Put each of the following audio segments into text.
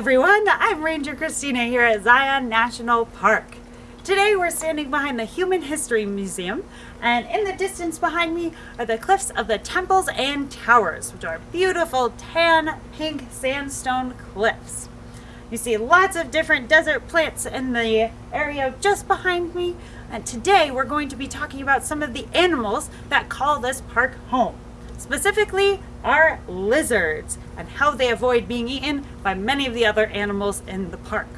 everyone, I'm Ranger Christina here at Zion National Park. Today we're standing behind the Human History Museum and in the distance behind me are the cliffs of the temples and towers which are beautiful tan pink sandstone cliffs. You see lots of different desert plants in the area just behind me and today we're going to be talking about some of the animals that call this park home. Specifically are lizards and how they avoid being eaten by many of the other animals in the park.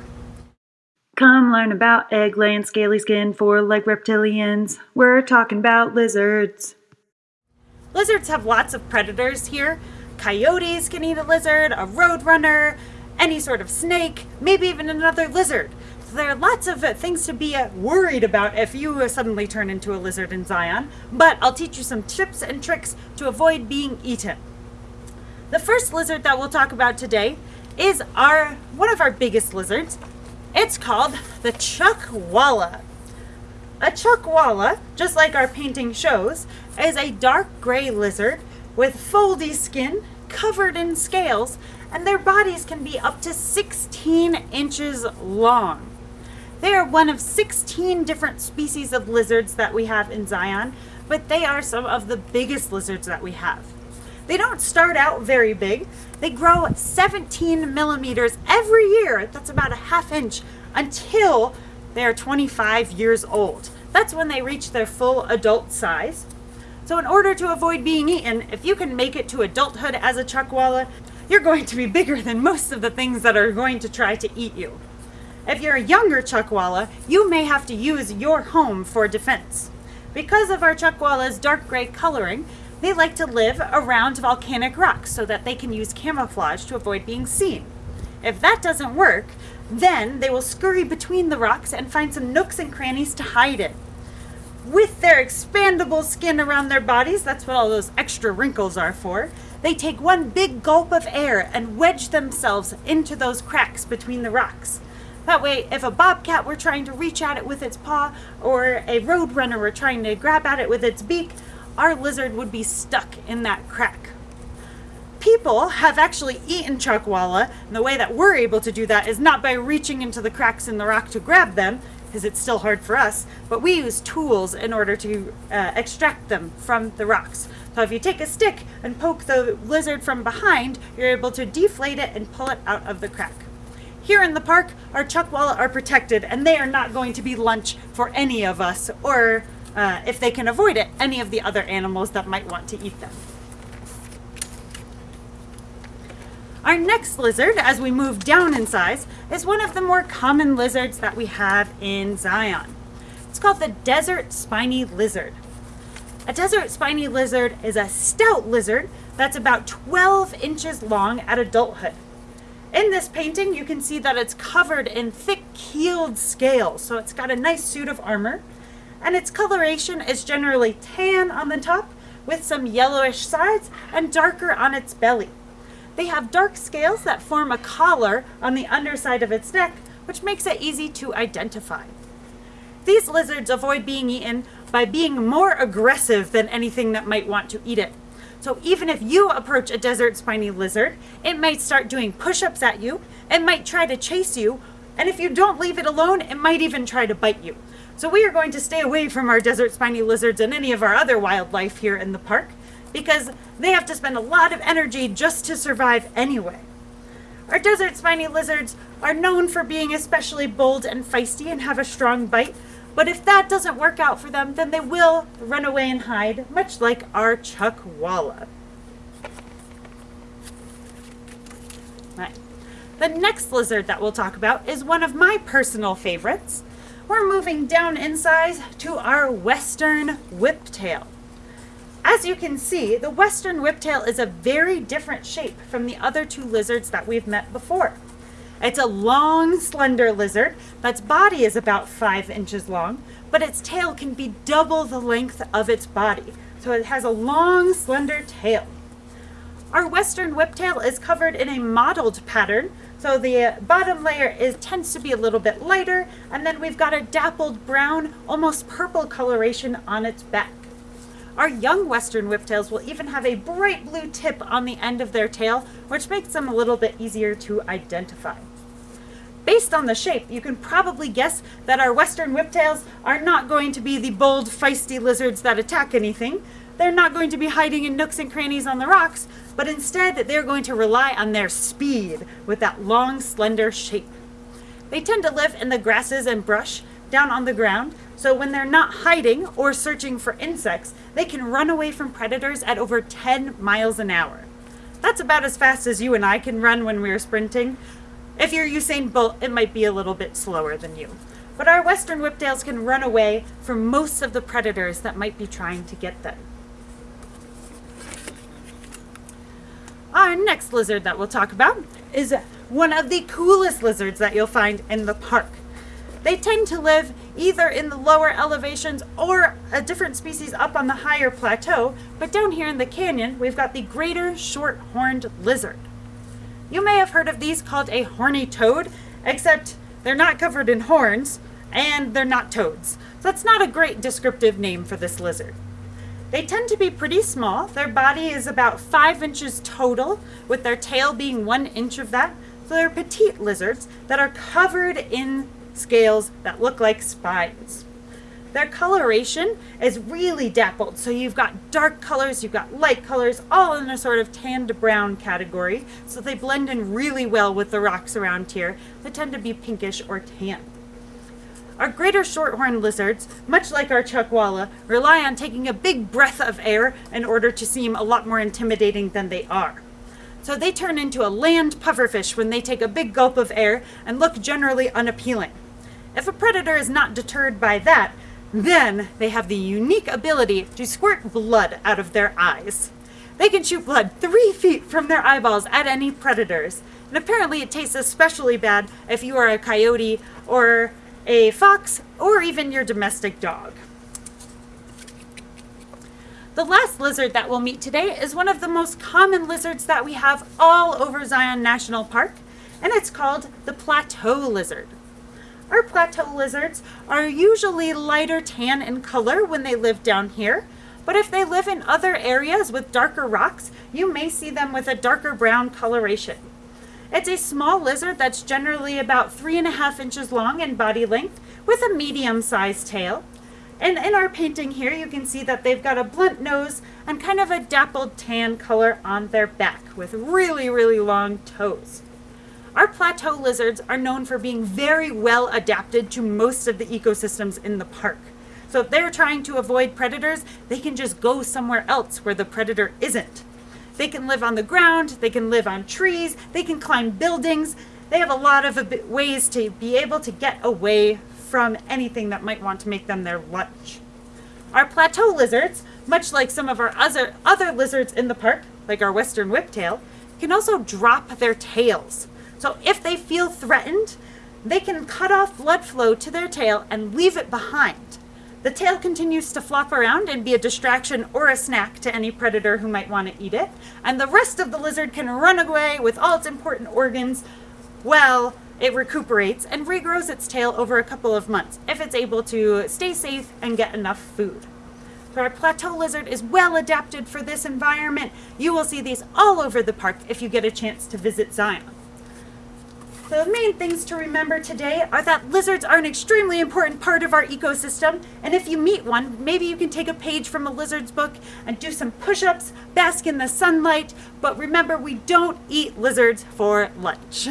Come learn about egg-laying scaly skin four-leg reptilians. We're talking about lizards. Lizards have lots of predators here. Coyotes can eat a lizard, a roadrunner, any sort of snake, maybe even another lizard. So there are lots of uh, things to be uh, worried about if you uh, suddenly turn into a lizard in Zion, but I'll teach you some tips and tricks to avoid being eaten. The first lizard that we'll talk about today is our one of our biggest lizards. It's called the chuckwalla. A chuckwalla, just like our painting shows, is a dark gray lizard with foldy skin covered in scales and their bodies can be up to 16 inches long. They are one of 16 different species of lizards that we have in Zion, but they are some of the biggest lizards that we have. They don't start out very big. They grow 17 millimeters every year, that's about a half inch, until they're 25 years old. That's when they reach their full adult size. So in order to avoid being eaten, if you can make it to adulthood as a chuckwalla, you're going to be bigger than most of the things that are going to try to eat you. If you're a younger chuckwalla, you may have to use your home for defense. Because of our chuckwalla's dark gray coloring, they like to live around volcanic rocks so that they can use camouflage to avoid being seen. If that doesn't work, then they will scurry between the rocks and find some nooks and crannies to hide in. With their expandable skin around their bodies, that's what all those extra wrinkles are for, they take one big gulp of air and wedge themselves into those cracks between the rocks. That way, if a bobcat were trying to reach at it with its paw, or a roadrunner were trying to grab at it with its beak, our lizard would be stuck in that crack. People have actually eaten chuckwalla, and the way that we're able to do that is not by reaching into the cracks in the rock to grab them, because it's still hard for us, but we use tools in order to uh, extract them from the rocks. So if you take a stick and poke the lizard from behind, you're able to deflate it and pull it out of the crack. Here in the park, our chuckwalla are protected and they are not going to be lunch for any of us or, uh, if they can avoid it, any of the other animals that might want to eat them. Our next lizard, as we move down in size, is one of the more common lizards that we have in Zion. It's called the desert spiny lizard. A desert spiny lizard is a stout lizard that's about 12 inches long at adulthood. In this painting, you can see that it's covered in thick keeled scales, so it's got a nice suit of armor. And its coloration is generally tan on the top with some yellowish sides and darker on its belly. They have dark scales that form a collar on the underside of its neck, which makes it easy to identify. These lizards avoid being eaten by being more aggressive than anything that might want to eat it. So even if you approach a desert spiny lizard, it might start doing push-ups at you, it might try to chase you, and if you don't leave it alone, it might even try to bite you. So we are going to stay away from our desert spiny lizards and any of our other wildlife here in the park because they have to spend a lot of energy just to survive anyway. Our desert spiny lizards are known for being especially bold and feisty and have a strong bite, but if that doesn't work out for them, then they will run away and hide, much like our chuckwalla. Right. The next lizard that we'll talk about is one of my personal favorites. We're moving down in size to our western whiptail. As you can see, the western whiptail is a very different shape from the other two lizards that we've met before. It's a long, slender lizard that's body is about five inches long, but its tail can be double the length of its body. So it has a long, slender tail. Our western whiptail is covered in a mottled pattern, so the bottom layer is tends to be a little bit lighter, and then we've got a dappled brown, almost purple coloration on its back. Our young western whiptails will even have a bright blue tip on the end of their tail, which makes them a little bit easier to identify. Based on the shape, you can probably guess that our western whiptails are not going to be the bold, feisty lizards that attack anything. They're not going to be hiding in nooks and crannies on the rocks, but instead that they're going to rely on their speed with that long, slender shape. They tend to live in the grasses and brush down on the ground, so when they're not hiding or searching for insects, they can run away from predators at over 10 miles an hour. That's about as fast as you and I can run when we're sprinting. If you're Usain Bolt, it might be a little bit slower than you. But our western whiptails can run away from most of the predators that might be trying to get them. Our next lizard that we'll talk about is one of the coolest lizards that you'll find in the park. They tend to live either in the lower elevations or a different species up on the higher plateau, but down here in the canyon, we've got the greater short-horned lizard. You may have heard of these called a horny toad, except they're not covered in horns and they're not toads. So that's not a great descriptive name for this lizard. They tend to be pretty small. Their body is about five inches total, with their tail being one inch of that. So they're petite lizards that are covered in scales that look like spines. Their coloration is really dappled, so you've got dark colors, you've got light colors, all in a sort of tan to brown category, so they blend in really well with the rocks around here They tend to be pinkish or tan. Our greater shorthorn lizards, much like our chuckwalla, rely on taking a big breath of air in order to seem a lot more intimidating than they are. So they turn into a land pufferfish when they take a big gulp of air and look generally unappealing. If a predator is not deterred by that, then they have the unique ability to squirt blood out of their eyes. They can shoot blood three feet from their eyeballs at any predators. And apparently it tastes especially bad if you are a coyote or a fox or even your domestic dog. The last lizard that we'll meet today is one of the most common lizards that we have all over Zion National Park, and it's called the plateau lizard. Our plateau lizards are usually lighter tan in color when they live down here, but if they live in other areas with darker rocks, you may see them with a darker brown coloration. It's a small lizard that's generally about three and a half inches long in body length with a medium-sized tail. And in our painting here, you can see that they've got a blunt nose and kind of a dappled tan color on their back with really, really long toes. Our plateau lizards are known for being very well adapted to most of the ecosystems in the park. So if they're trying to avoid predators, they can just go somewhere else where the predator isn't. They can live on the ground, they can live on trees, they can climb buildings. They have a lot of ways to be able to get away from anything that might want to make them their lunch. Our plateau lizards, much like some of our other, other lizards in the park, like our western whiptail, can also drop their tails. So if they feel threatened, they can cut off blood flow to their tail and leave it behind. The tail continues to flop around and be a distraction or a snack to any predator who might want to eat it, and the rest of the lizard can run away with all its important organs while it recuperates and regrows its tail over a couple of months if it's able to stay safe and get enough food. So our plateau lizard is well adapted for this environment. You will see these all over the park if you get a chance to visit Zion. The main things to remember today are that lizards are an extremely important part of our ecosystem, and if you meet one, maybe you can take a page from a lizard's book and do some push-ups, bask in the sunlight, but remember we don't eat lizards for lunch.